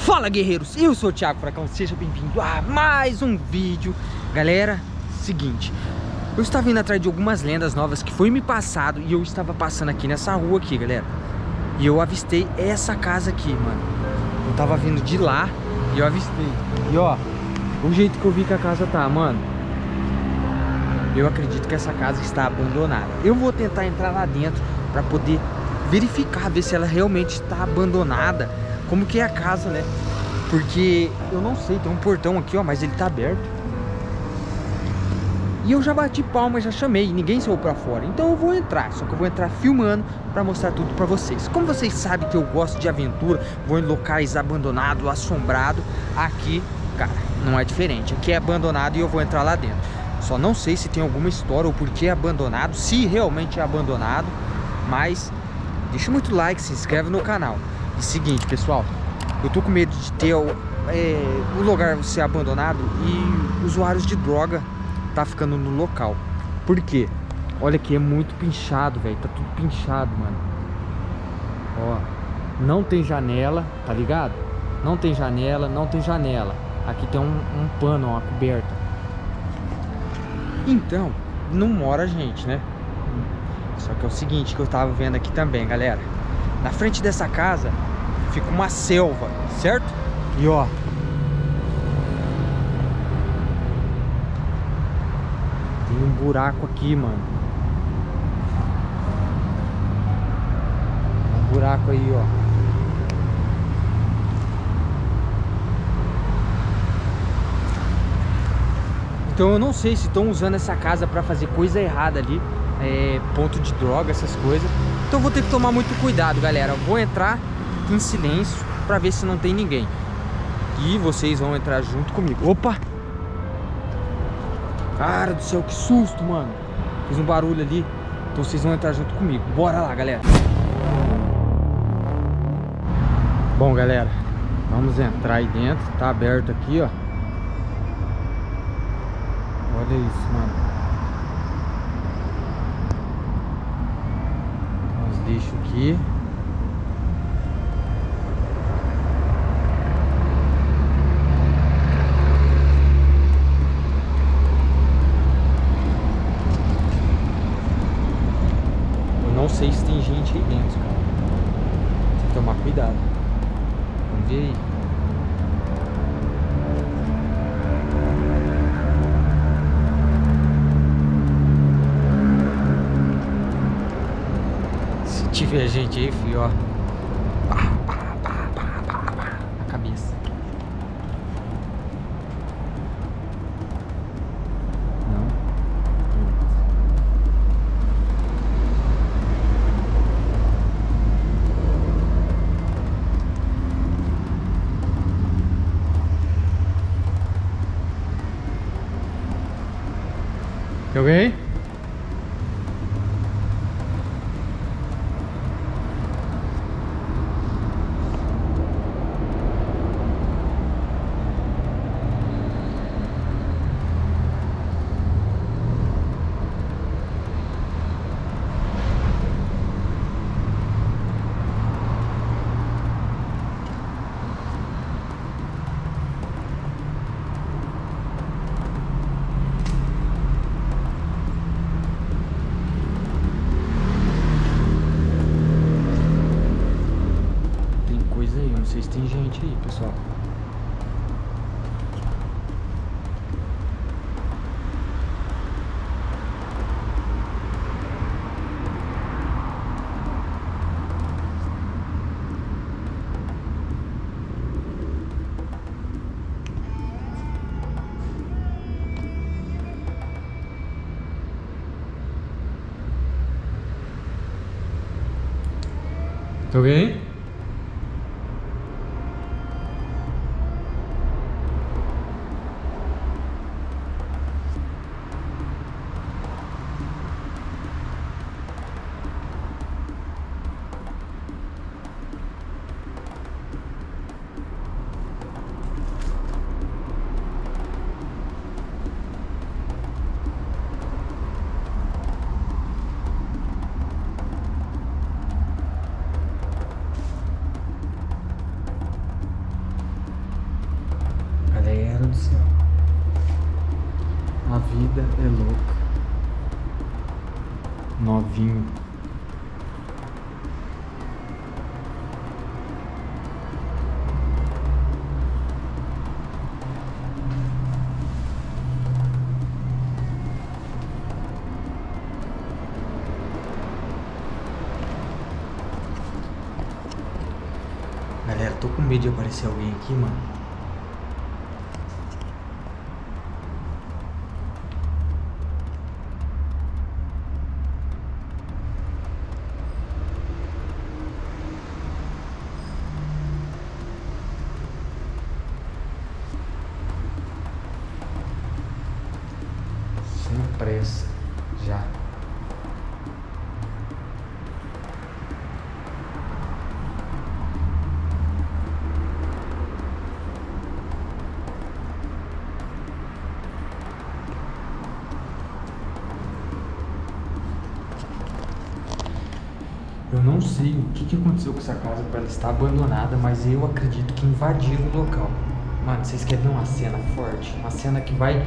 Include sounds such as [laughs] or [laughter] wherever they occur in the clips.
Fala guerreiros, eu sou o Thiago Fracão, seja bem-vindo a mais um vídeo. Galera, seguinte. Eu estava indo atrás de algumas lendas novas que foi me passado E eu estava passando aqui nessa rua aqui, galera. E eu avistei essa casa aqui, mano. Eu tava vindo de lá e eu avistei. E ó, o jeito que eu vi que a casa tá, mano. Eu acredito que essa casa está abandonada. Eu vou tentar entrar lá dentro para poder verificar, ver se ela realmente está abandonada como que é a casa, né? Porque eu não sei, tem um portão aqui, ó, mas ele tá aberto. E eu já bati palma, já chamei, ninguém saiu pra fora. Então eu vou entrar, só que eu vou entrar filmando pra mostrar tudo pra vocês. Como vocês sabem que eu gosto de aventura, vou em locais abandonados, assombrados, aqui, cara, não é diferente. Aqui é abandonado e eu vou entrar lá dentro. Só não sei se tem alguma história ou por que é abandonado, se realmente é abandonado, mas deixa muito like, se inscreve no canal. E seguinte, pessoal, eu tô com medo de ter é, o lugar ser abandonado e usuários de droga tá ficando no local. Por quê? Olha aqui, é muito pinchado, velho. Tá tudo pinchado, mano. Ó, não tem janela, tá ligado? Não tem janela, não tem janela. Aqui tem um, um pano, uma coberta. Então, não mora gente, né? Só que é o seguinte que eu tava vendo aqui também, galera. Na frente dessa casa fica uma selva, certo? E ó. Tem um buraco aqui, mano. Um buraco aí, ó. Então eu não sei se estão usando essa casa para fazer coisa errada ali é, Ponto de droga, essas coisas Então eu vou ter que tomar muito cuidado, galera Vou entrar em silêncio para ver se não tem ninguém. E vocês vão entrar junto comigo. Opa! Cara do céu, que susto, mano. Fiz um barulho ali. Então vocês vão entrar junto comigo. Bora lá, galera. Bom, galera. Vamos entrar aí dentro. Tá aberto aqui, ó. Olha isso, mano. Os lixos aqui. Sei se tem gente aí dentro, cara. Tem que tomar cuidado. Vamos ver aí. Se tiver gente aí, filho, ó. 여기 Tem alguém? gente aí, pessoal. Tá alguém? Céu. A vida é louca. Novinho. Galera, tô com medo de aparecer alguém aqui, mano. Eu não sei o que, que aconteceu com essa casa para ela estar abandonada, mas eu acredito que invadiram o local. Mano, vocês querem ver uma cena forte? Uma cena que vai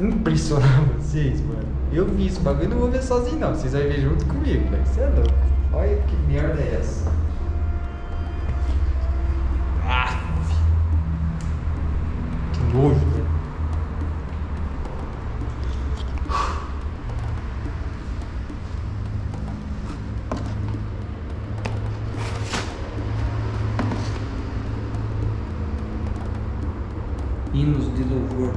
impressionar [laughs] vocês, mano. Eu vi isso, bagulho não vou ver sozinho não. Vocês vão ver junto comigo, velho. Você é louco. Olha que merda é essa. Ah! Que nojo, velho. Hinos de louvor.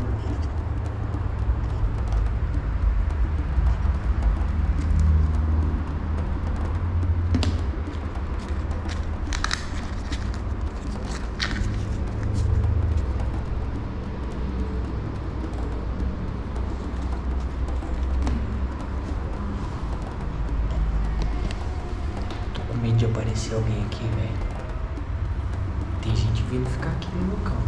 Tô com medo de aparecer alguém aqui, velho. Tem gente vindo ficar aqui no local.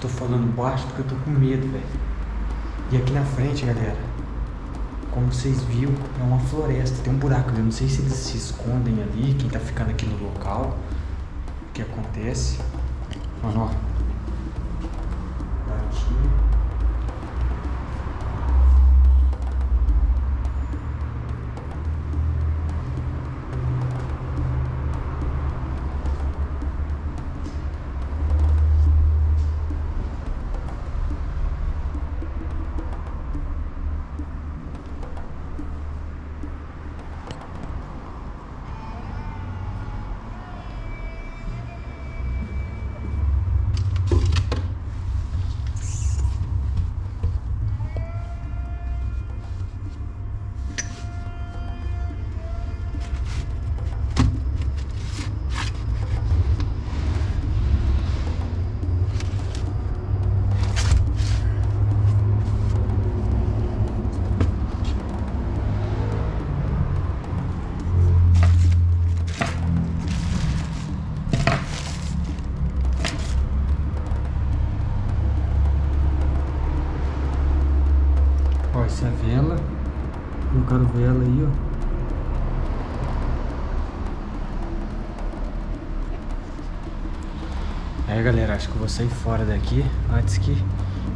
Tô falando baixo porque eu tô com medo, velho. E aqui na frente, galera, como vocês viram, é uma floresta, tem um buraco. Eu não sei se eles se escondem ali, quem tá ficando aqui no local. O que acontece? Mano, ó. Essa é a vela. Colocaram vela aí, ó. É, galera, acho que eu vou sair fora daqui antes que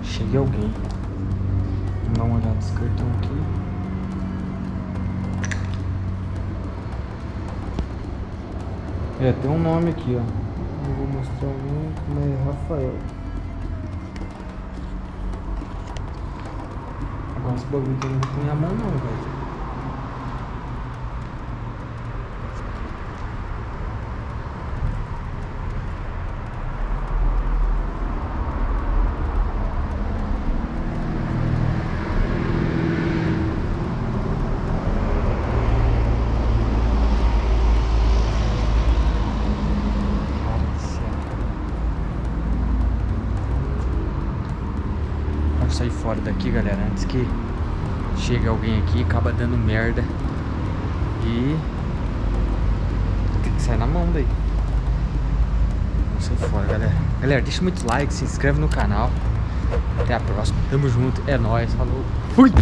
chegue alguém. Vamos dar uma olhada nesse cartão aqui. É, tem um nome aqui, ó. Não vou mostrar o nome, mas é Rafael. Agora esse bagulho não vou pôr a mão não, velho. Cara do céu. Sair fora daqui, galera, antes que chega alguém aqui, acaba dando merda. E tem que sair na mão daí. Vamos sair fora, galera. Galera, deixa muito like, se inscreve no canal. Até a próxima. Tamo junto. É nóis. Falou. Fui!